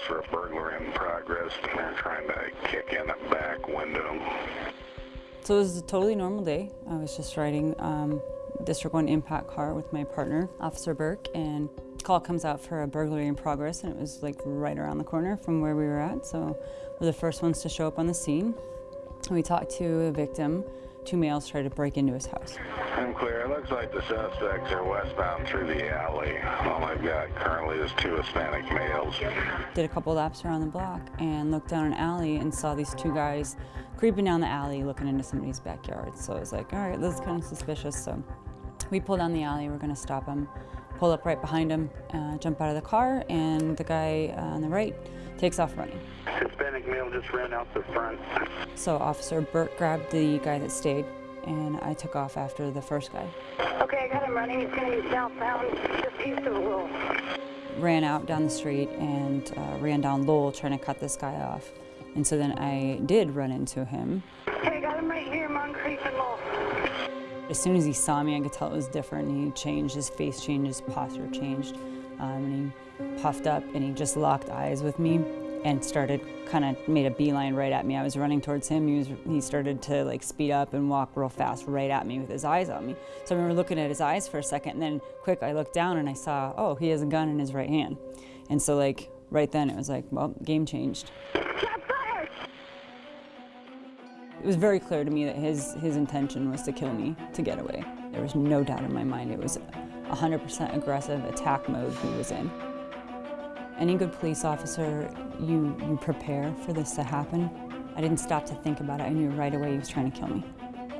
for a burglary in progress. and They're trying to kick in a back window. So it was a totally normal day. I was just riding um, District 1 impact car with my partner, Officer Burke, and call comes out for a burglary in progress, and it was like right around the corner from where we were at. So we're the first ones to show up on the scene. We talked to a victim. Two males tried to break into his house. I'm clear. It looks like the suspects are westbound through the alley. All I've got currently is two Hispanic males. Did a couple laps around the block and looked down an alley and saw these two guys creeping down the alley looking into somebody's backyard. So I was like, all right, this is kind of suspicious. So we pull down the alley, we're gonna stop him, pull up right behind him, uh, jump out of the car, and the guy uh, on the right takes off running. Hispanic male just ran out the front. So Officer Burt grabbed the guy that stayed, and I took off after the first guy. Okay, I got him running. He's going to be southbound, just east of Lowell. Ran out down the street and uh, ran down Lowell trying to cut this guy off. And so then I did run into him. Okay, I got him right here, Moncrief and Lowell. As soon as he saw me, I could tell it was different. He changed, his face changed, his posture changed. Um, and he puffed up and he just locked eyes with me and started kind of made a beeline right at me. I was running towards him. He, was, he started to like speed up and walk real fast right at me with his eyes on me. So I remember looking at his eyes for a second and then quick I looked down and I saw, oh, he has a gun in his right hand. And so like right then it was like, well, game changed. It was very clear to me that his, his intention was to kill me to get away. There was no doubt in my mind. It was 100% aggressive attack mode he was in. Any good police officer, you, you prepare for this to happen. I didn't stop to think about it. I knew right away he was trying to kill me.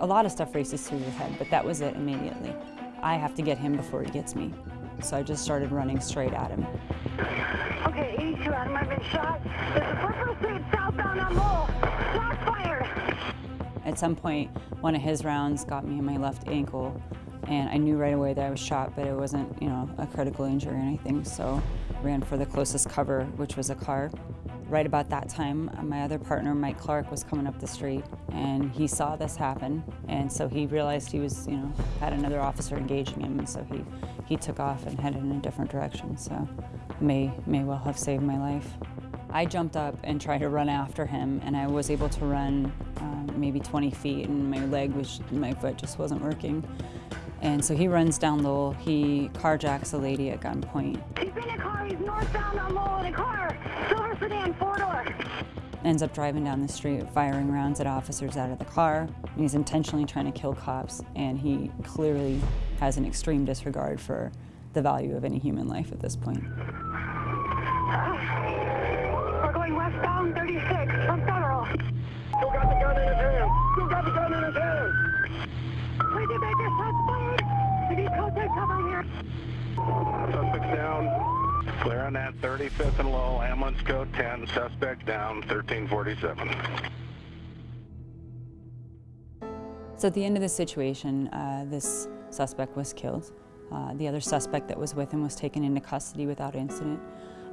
A lot of stuff races through your head, but that was it immediately. I have to get him before he gets me. So I just started running straight at him. Okay, 82 Adam, I've been shot. There's a purple street southbound on Lowell. Shots fired. At some point, one of his rounds got me in my left ankle, and I knew right away that I was shot, but it wasn't, you know, a critical injury or anything, so ran for the closest cover, which was a car. Right about that time, my other partner, Mike Clark, was coming up the street, and he saw this happen, and so he realized he was, you know, had another officer engaging him, and so he, he took off and headed in a different direction, so may, may well have saved my life. I jumped up and tried to run after him, and I was able to run um, maybe 20 feet, and my leg was, my foot just wasn't working. And so he runs down Lowell, he carjacks a lady at gunpoint. He's in a car. He's northbound on Lowell in a car. Silver sedan, four door. Ends up driving down the street, firing rounds at officers out of the car. He's intentionally trying to kill cops, and he clearly has an extreme disregard for the value of any human life at this point. We're going westbound 36 from Federal. Still got the gun in his hand. Still got the gun in his hand. Suspect down. Clear on that 35th and Lowell. Ambulance code 10. Suspect down. 1347. So at the end of the situation, uh, this suspect was killed. Uh, the other suspect that was with him was taken into custody without incident.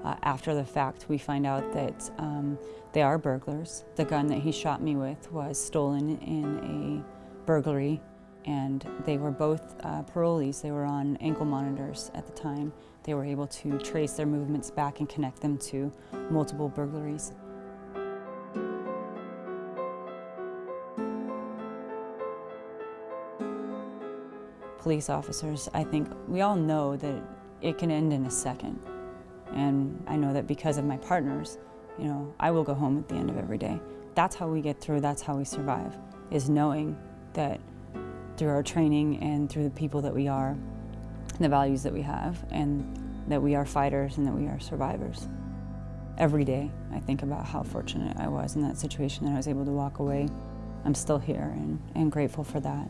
Uh, after the fact, we find out that um, they are burglars. The gun that he shot me with was stolen in a burglary, and they were both uh, parolees. They were on ankle monitors at the time. They were able to trace their movements back and connect them to multiple burglaries. Police officers, I think we all know that it can end in a second. And I know that because of my partners, you know, I will go home at the end of every day. That's how we get through, that's how we survive, is knowing that through our training and through the people that we are, and the values that we have, and that we are fighters and that we are survivors. Every day I think about how fortunate I was in that situation that I was able to walk away. I'm still here and, and grateful for that.